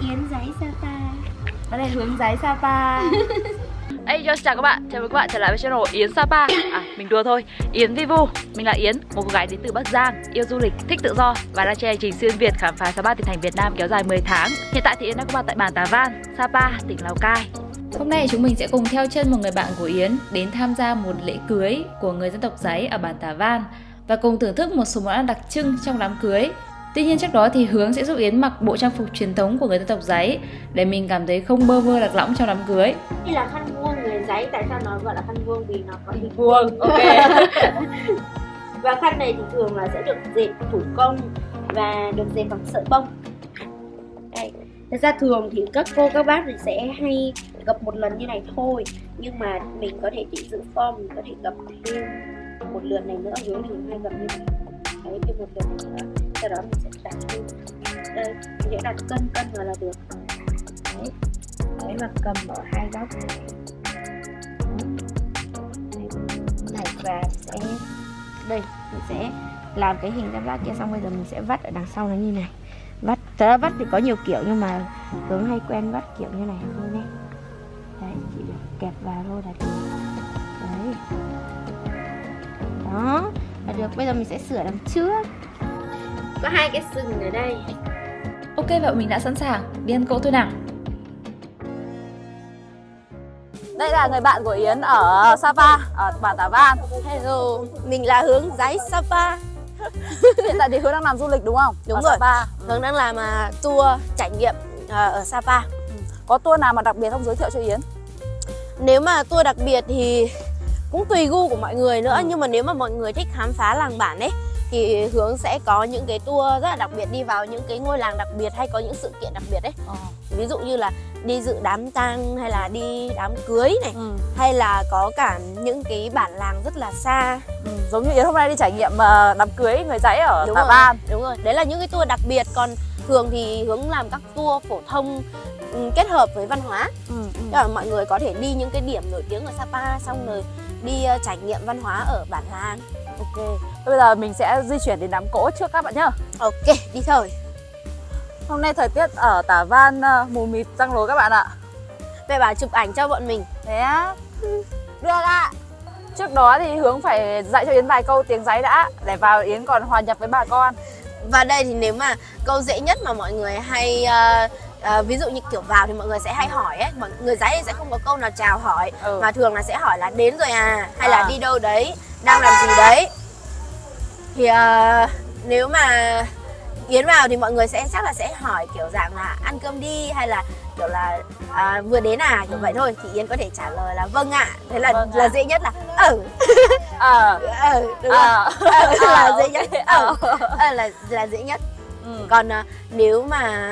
Yến giấy Sapa. Đây là hướng giấy Sapa. Hey, yo, chào các bạn, chào mừng các bạn trở lại với channel Yến Sapa. À, mình đùa thôi, Yến Vivu Mình là Yến, một cô gái đến từ Bắc Giang Yêu du lịch, thích tự do Và đang trên hành trình xuyên Việt khám phá 63 tỉnh thành Việt Nam kéo dài 10 tháng. Hiện tại thì Yến đang có mặt tại bản Tà Văn, Sapa, tỉnh Lào Cai. Hôm nay chúng mình sẽ cùng theo chân một người bạn của Yến Đến tham gia một lễ cưới của người dân tộc Giấy ở bản Tà Văn Và cùng thưởng thức một số món ăn đặc trưng trong đám cưới Tuy nhiên trước đó thì Hướng sẽ giúp Yến mặc bộ trang phục truyền thống của người dân tộc giấy để mình cảm thấy không bơ vơ lạc lõng trong đám cưới. Đây là khăn vuông người giấy, tại sao nó gọi là khăn vuông vì nó có hình vuông. Ok. và khăn này thì thường là sẽ được dệt thủ công và được dệt bằng sợi bông. Đây. Thật ra thường thì các cô các bác thì sẽ hay gập một lần như này thôi Nhưng mà mình có thể chỉ giữ form, mình có thể gập thêm một lượt này nữa Hướng thì hay gập như này Đấy, thêm một lượt này nữa sau đó mình sẽ đặt lên đây, mình sẽ đặt cân cân vào là được. Đấy đấy và cầm ở hai góc này. Và sẽ, đây, mình sẽ làm cái hình tam giác kia, xong bây giờ mình sẽ vắt ở đằng sau nó như này. Vắt tớ vắt thì có nhiều kiểu, nhưng mà hướng hay quen vắt kiểu như này thôi nhé đấy, chỉ được kẹp vào thôi là được. Đấy. Đó, là được. Bây giờ mình sẽ sửa đằng trước có hai cái sừng ở đây Ok vậy mình đã sẵn sàng Đi ăn cỗ thôi nào Đây là người bạn của Yến ở Sapa, ở bản Tà Văn Hello, mình là Hướng Giấy Sapa Hiện tại thì Hướng đang làm du lịch đúng không? Đúng ở rồi, Sapa. Hướng đang làm uh, tour trải nghiệm uh, ở Sapa ừ. Có tour nào mà đặc biệt không giới thiệu cho Yến? Nếu mà tour đặc biệt thì cũng tùy gu của mọi người nữa ừ. Nhưng mà nếu mà mọi người thích khám phá làng bản ấy thì hướng sẽ có những cái tour rất là đặc biệt đi vào những cái ngôi làng đặc biệt hay có những sự kiện đặc biệt đấy ờ. ví dụ như là đi dự đám tang hay là đi đám cưới này ừ. hay là có cả những cái bản làng rất là xa ừ. giống như yến hôm nay đi trải nghiệm uh, đám cưới người dãy ở Tà Ban đúng rồi đấy là những cái tour đặc biệt còn thường thì hướng làm các tour phổ thông um, kết hợp với văn hóa ừ, ừ. là mọi người có thể đi những cái điểm nổi tiếng ở Sapa xong rồi đi uh, trải nghiệm văn hóa ở bản làng Ok, bây giờ mình sẽ di chuyển đến đám cỗ trước các bạn nhá. Ok, đi thôi. Hôm nay thời tiết ở Tả Văn uh, mù mịt răng lối các bạn ạ. Mẹ bảo chụp ảnh cho bọn mình. Thế á? Được ạ. Trước đó thì Hướng phải dạy cho Yến vài câu tiếng giấy đã Để vào Yến còn hòa nhập với bà con. Và đây thì nếu mà câu dễ nhất mà mọi người hay uh, uh, ví dụ như kiểu vào thì mọi người sẽ hay hỏi ấy. Mọi người giấy sẽ không có câu nào chào hỏi ừ. mà thường là sẽ hỏi là đến rồi à? hay à. là đi đâu đấy? Đang làm gì đấy thì uh, nếu mà Yến vào thì mọi người sẽ chắc là sẽ hỏi kiểu dạng là ăn cơm đi hay là kiểu là à, vừa đến à kiểu ừ. vậy thôi. Thì Yến có thể trả lời là vâng ạ. Thế là vâng là ạ. dễ nhất là ừ. Ờ. Ừ, đúng ờ. Ừ, là dễ nhất. Ờ. Ừ. là là dễ nhất. Ừ. còn uh, nếu mà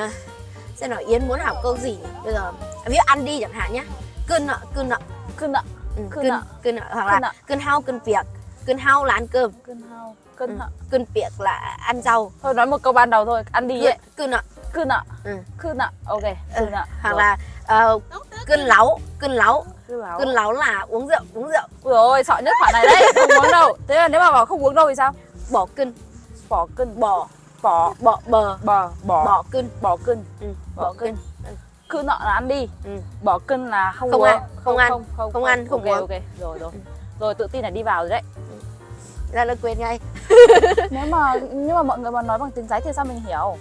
xem nào Yến muốn học câu gì? Bây giờ ví dụ ăn đi chẳng hạn nhé cơn nợ cơn nợ. Cơn nợ. Ừ, cơn nợ. cơn nợ hoặc là cơn hao cơn việc cơn hao là ăn cơm. Cơn hao cơn ừ. nợ cơn việc là ăn rau. Thôi nói một câu ban đầu thôi. Ăn đi ấy. cơn nợ cơn nợ ừ. cơn nợ ok cơn nợ hoặc Rồi. là uh, cơn láu cơn láu cơn láu là uống rượu uống rượu. Ui ôi sợ nhất khoản này đấy. Không uống đâu. Thế là nếu mà bảo không uống đâu thì sao? Bỏ cân bỏ cân bỏ. Bỏ. Bỏ bờ. Bờ bỏ. Bỏ cân bỏ cân ừ, bỏ cân ừ. cứ nợ là ăn đi. Ừ. bỏ cân là không, không uống. ăn không, không ăn không, không, không ăn không. okay, uống. ok. Rồi rồi rồi tự tin là đi vào rồi đấy. Ra là quên ngay. Nếu mà nhưng mà mọi người mà nói bằng tiếng giấy thì sao mình hiểu?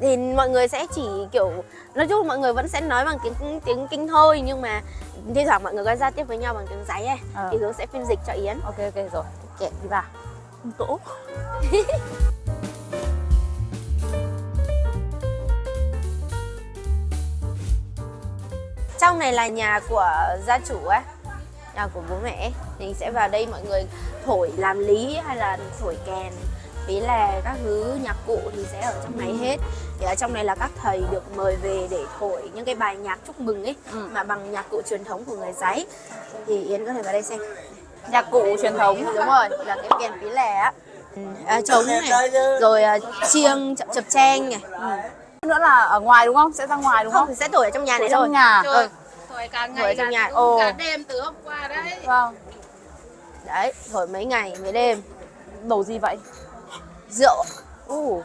Thì mọi người sẽ chỉ kiểu nói chung mọi người vẫn sẽ nói bằng tiếng tiếng kinh thôi nhưng mà thi thoảng mọi người có giao tiếp với nhau bằng tiếng giấy ấy à. thì hướng sẽ phiên dịch cho yến. Ok ok rồi. Ok. Đi vào. Tổ trong này là nhà của gia chủ ấy nhà của bố mẹ thì sẽ vào đây mọi người thổi làm lý hay là thổi kèn. Ý là các thứ nhạc cụ thì sẽ ở trong này ừ. hết. Thì ở trong này là các thầy được mời về để thổi những cái bài nhạc chúc mừng ấy ừ. mà bằng nhạc cụ truyền thống của người giấy thì yến có thể vào đây xem. Nhạc cụ truyền thống. Đúng rồi là cái kèn pí lè á. À, trống này. Rồi à, chiêng chập, chập trang này. Ừ. nữa là ở ngoài đúng không? Sẽ ra ngoài đúng không, không? sẽ thổi ở trong nhà này thôi trong nhà. Ừ rồi cả ngày trong nhà. Ồ. cả đêm từ hôm qua đấy. Vâng. Đấy, thổi mấy ngày mấy đêm. Đồ gì vậy? Rượu. U. Uh.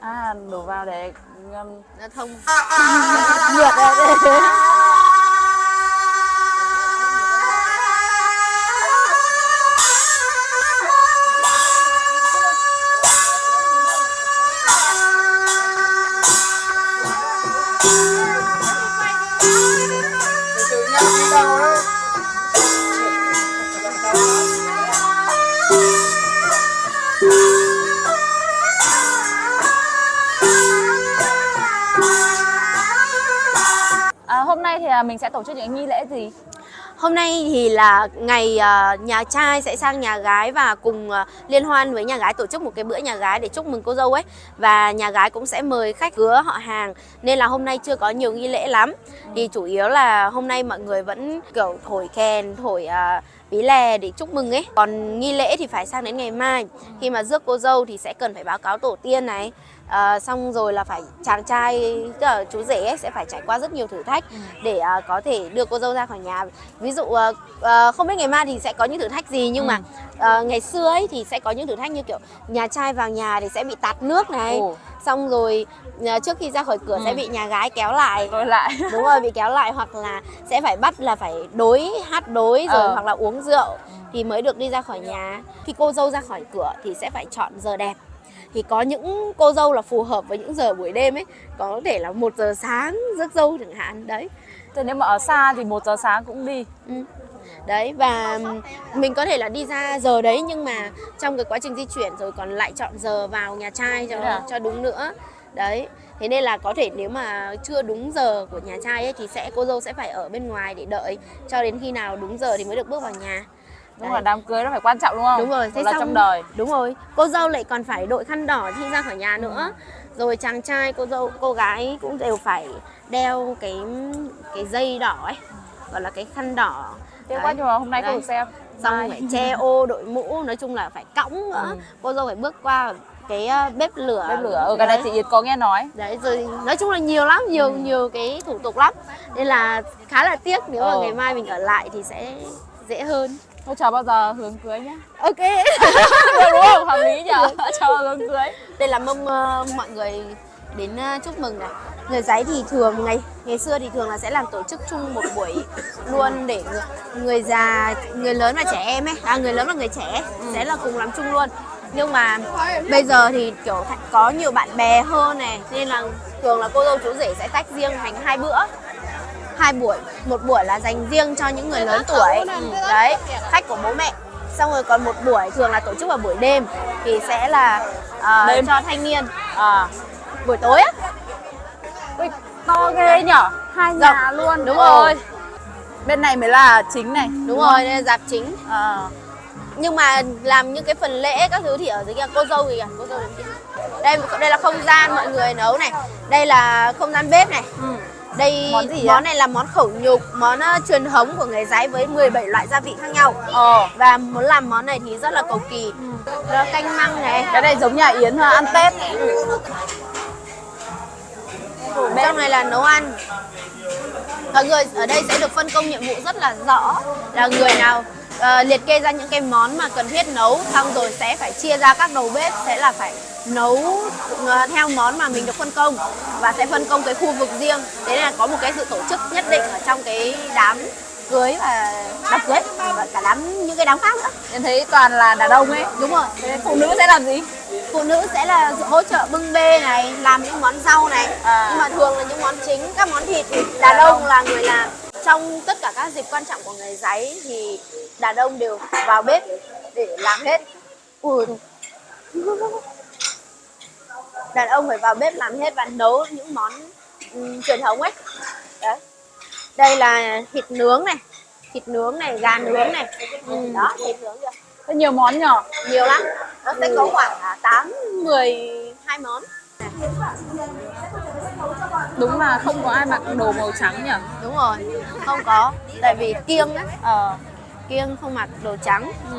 À, đổ vào để ngâm nó thông nhiệt ra là mình sẽ tổ chức những nghi lễ gì? Hôm nay thì là ngày uh, nhà trai sẽ sang nhà gái và cùng uh, liên hoan với nhà gái tổ chức một cái bữa nhà gái để chúc mừng cô dâu ấy. Và nhà gái cũng sẽ mời khách hứa họ hàng. Nên là hôm nay chưa có nhiều nghi lễ lắm. Thì chủ yếu là hôm nay mọi người vẫn kiểu thổi kèn thổi uh, bí lè để chúc mừng ấy. Còn nghi lễ thì phải sang đến ngày mai. Khi mà rước cô dâu thì sẽ cần phải báo cáo tổ tiên này à, xong rồi là phải chàng trai tức là chú rể ấy, sẽ phải trải qua rất nhiều thử thách để à, có thể đưa cô dâu ra khỏi nhà ví dụ à, à, không biết ngày mai thì sẽ có những thử thách gì nhưng ừ. mà à, ngày xưa ấy thì sẽ có những thử thách như kiểu nhà trai vào nhà thì sẽ bị tạt nước này Ồ. xong rồi à, trước khi ra khỏi cửa ừ. sẽ bị nhà gái kéo lại lại đúng rồi bị kéo lại hoặc là sẽ phải bắt là phải đối hát đối rồi ờ. hoặc là uống rượu thì mới được đi ra khỏi nhà khi cô dâu ra khỏi cửa thì sẽ phải chọn giờ đẹp thì có những cô dâu là phù hợp với những giờ buổi đêm ấy. Có thể là một giờ sáng rước dâu chẳng hạn đấy. Thế nếu mà ở xa thì một giờ sáng cũng đi. Ừ. đấy và mình có thể là đi ra giờ đấy nhưng mà trong cái quá trình di chuyển rồi còn lại chọn giờ vào nhà trai cho à? cho đúng nữa. Đấy thế nên là có thể nếu mà chưa đúng giờ của nhà trai ấy thì sẽ cô dâu sẽ phải ở bên ngoài để đợi cho đến khi nào đúng giờ thì mới được bước vào nhà đúng rồi đám cưới nó phải quan trọng đúng không? Đúng rồi thế là xong, trong đời. Đúng rồi cô dâu lại còn phải đội khăn đỏ khi ra khỏi nhà ừ. nữa. Rồi chàng trai cô dâu cô gái cũng đều phải đeo cái cái dây đỏ ấy gọi là cái khăn đỏ. Thế quá nhưng mà hôm nay cô được xem. Xong phải che ô đội mũ nói chung là phải cõng nữa. Ừ. cô dâu phải bước qua cái ờ, bếp lửa. Bếp lửa ở ừ, cái này chị Yến có nghe nói. Đấy rồi nói chung là nhiều lắm nhiều ừ. nhiều cái thủ tục lắm. Nên là khá là tiếc nếu mà ừ. ngày mai mình ở lại thì sẽ dễ hơn Thôi chờ bao giờ hướng cưới nhá Ok. Được đúng không? Hợp lý nhỉ? Chờ hướng cưới. Đây là mâm uh, mọi người đến uh, chúc mừng này. Người giấy thì thường ngày ngày xưa thì thường là sẽ làm tổ chức chung một buổi luôn để người, người già, người lớn và trẻ em ấy. À người lớn và người trẻ ừ. sẽ là cùng làm chung luôn. Nhưng mà bây giờ thì kiểu có nhiều bạn bè hơn này nên là thường là cô dâu chú rể sẽ tách riêng thành hai bữa hai buổi một buổi là dành riêng cho những người lớn tuổi. ừ, đấy khách của bố mẹ. Xong rồi còn một buổi thường là tổ chức vào buổi đêm thì sẽ là uh, đêm. cho thanh niên à. buổi tối á. Ui, to ghê nhở? Hai Dọc. nhà luôn. Đúng rồi. Bên này mới là chính này. Đúng, đúng rồi đây là dạp chính. À. nhưng mà làm những cái phần lễ các thứ thì ở dưới kia cô dâu kìa? Cô dâu đây đây là không gian mọi người nấu này. Đây là không gian bếp này. Ừ đây món, gì món này là món khẩu nhục, món uh, truyền thống của người giấy với 17 loại gia vị khác nhau. Ờ. Và muốn làm món này thì rất là cầu kỳ. Ừ. Đó, canh măng này. Cái này giống nhà Yến ha, ăn Tết. Ừ. Trong này là nấu ăn. Mọi người ở đây sẽ được phân công nhiệm vụ rất là rõ là người nào uh, liệt kê ra những cái món mà cần thiết nấu xong rồi sẽ phải chia ra các đầu bếp sẽ là phải nấu uh, theo món mà mình được phân công và sẽ phân công cái khu vực riêng. Thế nên là có một cái sự tổ chức nhất định ở trong cái đám cưới và đám cưới và cả đám những cái đám khác nữa. Em thấy toàn là đàn ông ấy. Đúng rồi. Thế phụ nữ sẽ làm gì? Phụ nữ sẽ là hỗ trợ bưng bê này làm những món rau này. À. nhưng mà thường là những món chính các món thịt thì đàn ông là người làm. Trong tất cả các dịp quan trọng của người giấy thì đàn ông đều vào bếp để làm hết. Ui đàn ông phải vào bếp làm hết và nấu những món um, truyền thống ấy. Đấy. Đây là thịt nướng này thịt nướng này gà nướng này. Ừ. đó thịt nướng kìa. Có nhiều món nhỏ nhiều lắm. Nó sẽ có khoảng à, tám mười hai món. Đúng là không có ai mặc đồ màu trắng nhỉ đúng rồi không có. Tại vì kiêng á. Ờ. Kiêng không mặc đồ trắng. Ừ.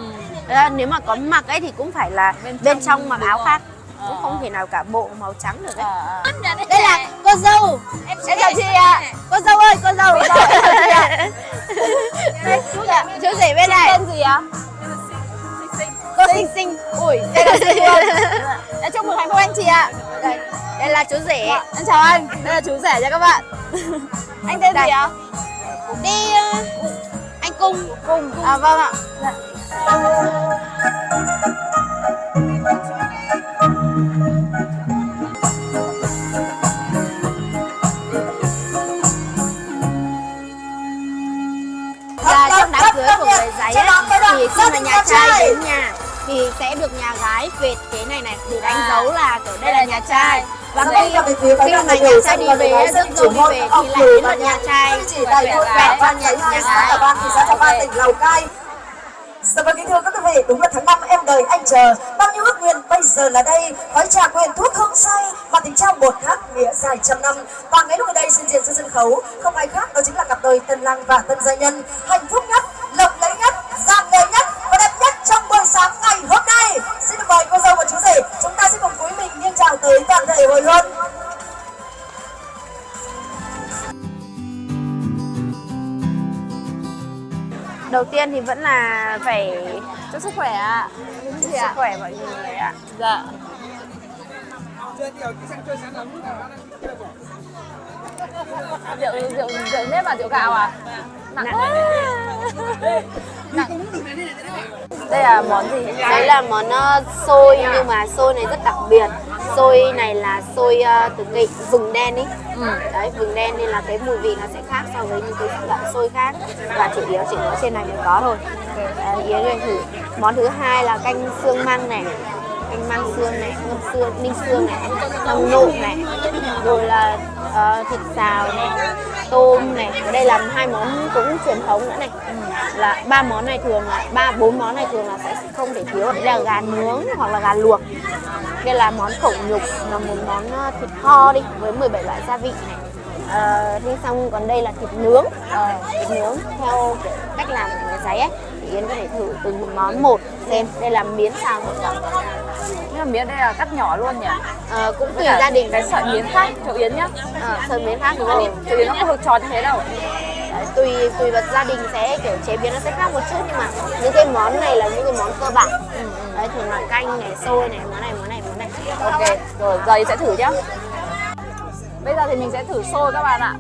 nếu mà có mặc ấy thì cũng phải là bên trong, bên trong mặc áo rồi. Khác cũng không thể nào cả bộ màu trắng được đấy à, à. đây là cô dâu. Em chào chị ạ. à. cô dâu ơi cô dâu. Chú ạ. Chú rể bên này. tên gì ạ? Cô xinh xinh. Ui đây là xinh luôn. Chúc mừng hạnh phúc anh chị ạ. Đây đây chú rể. Dạ, Em chào anh, đây là chú rể nha các bạn. Anh tên gì ạ? đi ờ, anh cung. Cùng à vâng ạ trai đến nhà thì sẽ được nhà gái vệt cái này này để đánh dấu là kiểu đây là nhà trai. và khi, khi mà nhà trai đi về rước dâu đi về thì lại đến lượt nhà trai. vẹt Bản cho Văn nhà, nhà gái Văn, thị xã Văn, tỉnh Lào Cai. Dạ vâng kính thưa các quý vị, đúng là tháng năm em đời anh chờ. Bao nhiêu ước nguyện bây giờ là đây? Gói trà quyền thuốc hương say Mà tình trao một hát nghĩa dài trăm năm. Và ngay lúc ở đây xin diện trên sân khấu Không ai khác đó chính là cặp đôi tân lang và tân gia nhân. Hạnh phúc nhất, lộng lẫy nhất, gian Và đẹp nhất trong buổi sáng ngày hôm nay. Xin được mời cô dâu và chú rể Chúng ta sẽ cùng cúi mình nghiêng chào tới toàn thể hồi hôn đầu tiên thì vẫn là phải Chúc sức khỏe ạ. Chúc sức khỏe mọi người ạ. Dạ. Rượu, rượu, rượu nếp và rượu gạo à? Nặng quá. Nặng Đây là món gì? đấy là món uh, xôi nhưng mà xôi này rất đặc biệt. Xôi này là xôi uh, từ cái vừng đen ý. Ừ. đấy vừng đen nên là cái mùi vị nó sẽ khác so với những cái loại xôi khác. Và chủ yếu chỉ có trên này mới có thôi. Đấy, yến thử. Món thứ hai là canh xương măng này. Canh măng xương này ngâm xương ninh xương này xong nộm này. Rồi là ờ, thịt xào này tôm này ở đây làm hai món cũng truyền thống nữa này. Là ba món này thường là ba bốn món này thường là sẽ không thể thiếu đây là gà nướng hoặc là gà luộc. Đây là món khổng nhục là một món ờ, thịt kho đi với 17 loại gia vị này. Ờ, thế xong còn đây là thịt nướng. Ờ, thịt nướng theo cách làm của người giấy ấy thì Yến có thể thử từng món một xem. Đây là miến xào thịt cẩm Nhưng mà miếng đây là cắt nhỏ luôn nhỉ? Ờ, cũng tùy gia đình. Cái sợi miếng khác, chỗ Yến nhá. Ờ, sợi miến khác đúng không? Chỗ Yến nó không được tròn như thế đâu. Đấy, tùy tùy vào gia đình sẽ kiểu chế biến nó sẽ khác một chút nhưng mà những cái món này là những cái món cơ bản. Đấy thường là canh này xôi này món này món này món này. Ok, rồi giờ Yến sẽ thử nhá. Bây giờ thì mình sẽ thử xôi các bạn ạ.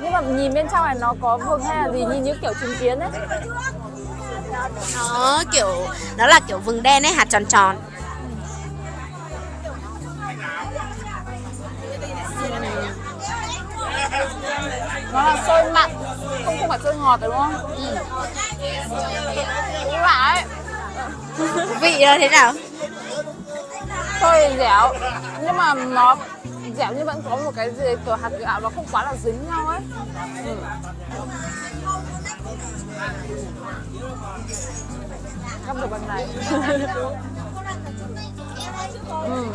Nhưng mà nhìn bên trong này nó có vừng hay là gì nhìn như kiểu trứng kiến ấy nó kiểu nó là kiểu vừng đen ấy hạt tròn tròn. Nó là xôi mặn Không không phải xôi ngọt đúng không? Ừ. Đúng vị nó thế nào? Xôi dẻo Nhưng mà nó dẻo nhưng vẫn có một cái gì kiểu hạt gạo nó không quá là dính nhau ấy. Ừ. Gắp được bên này. Ừ.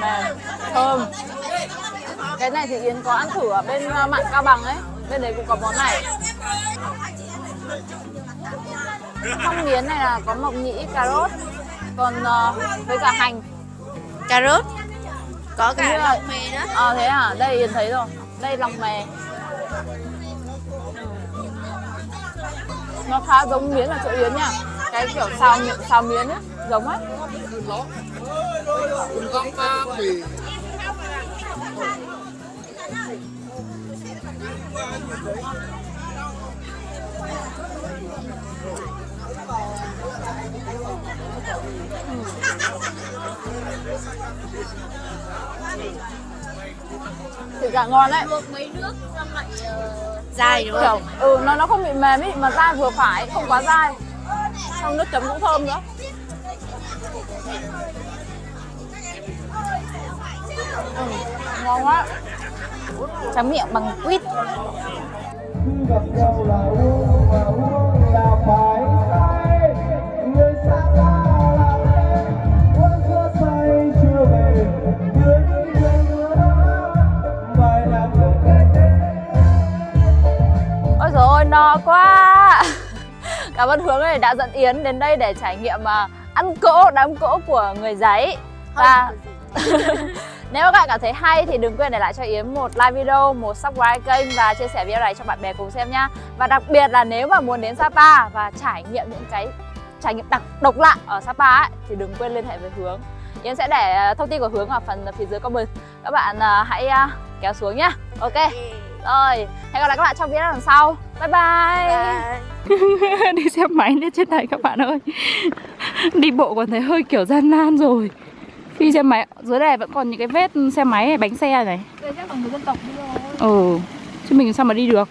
Mềm, thơm. Cái này thì Yến có ăn thử ở bên uh, mặn Cao Bằng ấy. Bên đấy cũng có món này. Trong miến này là có mộc nhĩ, cà rốt Còn uh, với cả hành. Cà rốt? Có như cả là- lòng mề nữa. À thế à, đây Yến thấy rồi. Đây lòng mè nó khá giống miến ở chỗ Yến nha. Cái kiểu xào, mi- xào miến ấy, giống ấy. Thịt gà ngon đấy dai đúng không? Ừ nó nó không bị mềm ý mà dai vừa phải không quá dai. Xong nước chấm cũng thơm nữa. Ừ, ngon quá. Chấm miệng bằng quýt. gặp nhau là uống và uống này đã dẫn yến đến đây để trải nghiệm mà ăn cỗ đám cỗ của người giấy. Và Nếu các bạn cảm thấy hay thì đừng quên để lại cho Yến một like video, một subscribe kênh và chia sẻ video này cho bạn bè cùng xem nhá. Và đặc biệt là nếu mà muốn đến Sapa và trải nghiệm những cái trải nghiệm đặc độc lạ ở Sapa ấy, thì đừng quên liên hệ với Hướng. Yến sẽ để à, thông tin của hướng ở phần phía dưới comment. Các bạn à, hãy à, kéo xuống nhá Ok Rồi, hẹn gặp lại các bạn trong video lần sau. Bye bye, Bye. Đi xe máy lên trên này các bạn ơi. Đi bộ còn thấy hơi kiểu gian nan rồi. Đi xe máy, dưới này vẫn còn những cái vết xe máy bánh xe này. Đây chắc là người dân tộc đi rồi. Ừ, chứ mình sao mà đi được